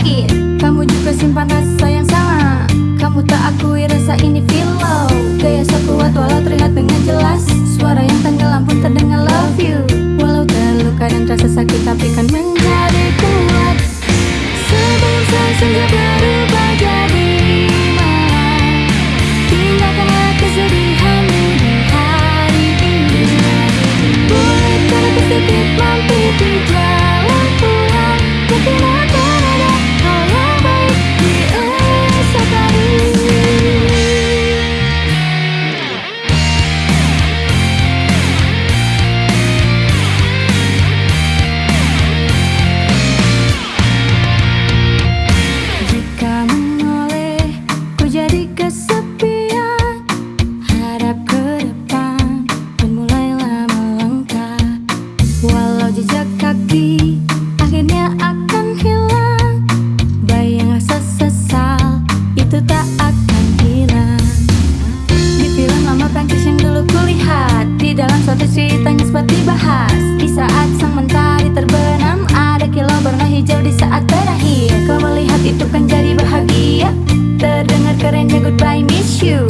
sakit Kamu juga simpan rasa yang sama. Kamu tak akui rasa ini feel low. Gaya so kuat walau terlihat dengan jelas. Suara yang tenggelam pun terdengar love you. Walau terluka dan terasa sakit tapi kan menjadi kuat. Sebelum saya berubah jadi Goodbye, miss you.